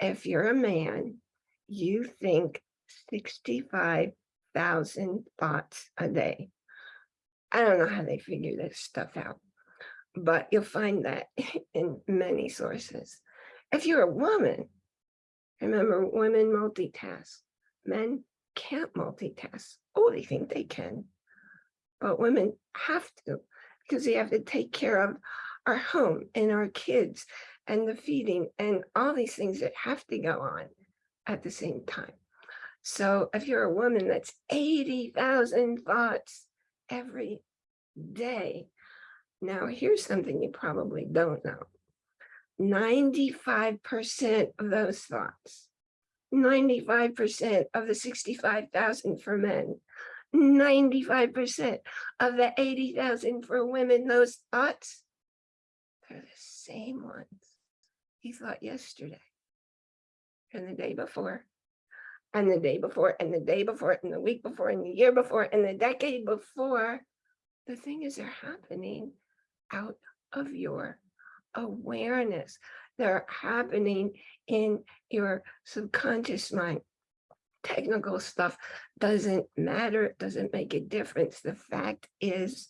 if you're a man, you think 65,000 thoughts a day. I don't know how they figure this stuff out, but you'll find that in many sources. If you're a woman, remember women multitask, men can't multitask. Oh, they think they can, but women have to because we have to take care of our home and our kids and the feeding and all these things that have to go on at the same time. So if you're a woman that's 80,000 thoughts every day. Now here's something you probably don't know. 95% of those thoughts, 95% of the 65,000 for men, 95% of the 80,000 for women, those thoughts, they're the same ones he thought yesterday and the day before and the day before and the day before and the week before and the year before and the decade before. The thing is they're happening out of your awareness. They're happening in your subconscious mind. Technical stuff doesn't matter. It doesn't make a difference. The fact is,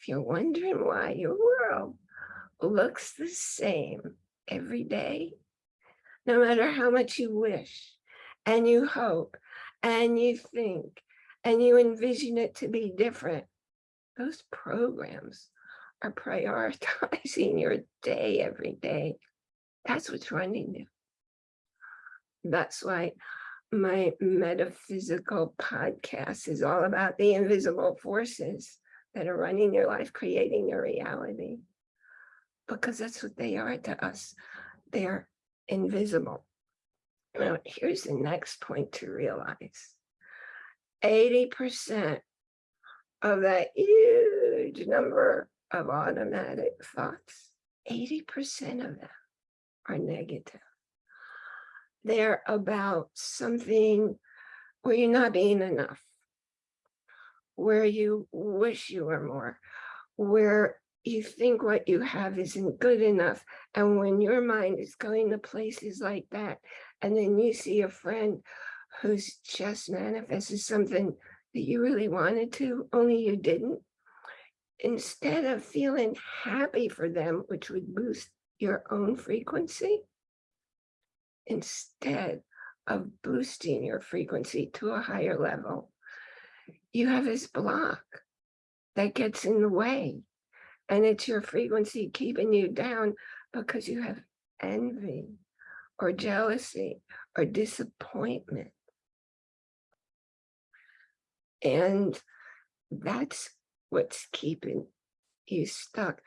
if you're wondering why your world looks the same every day, no matter how much you wish and you hope and you think and you envision it to be different, those programs are prioritizing your day every day. That's what's running you. That's why my metaphysical podcast is all about the invisible forces that are running your life, creating your reality. Because that's what they are to us. They're invisible. Now, here's the next point to realize. 80% of that huge number of automatic thoughts, 80% of them are negative. They're about something where you're not being enough, where you wish you were more, where you think what you have isn't good enough. And when your mind is going to places like that, and then you see a friend who's just manifested something that you really wanted to, only you didn't, instead of feeling happy for them, which would boost your own frequency, instead of boosting your frequency to a higher level, you have this block that gets in the way. And it's your frequency keeping you down because you have envy or jealousy or disappointment. And that's what's keeping you stuck.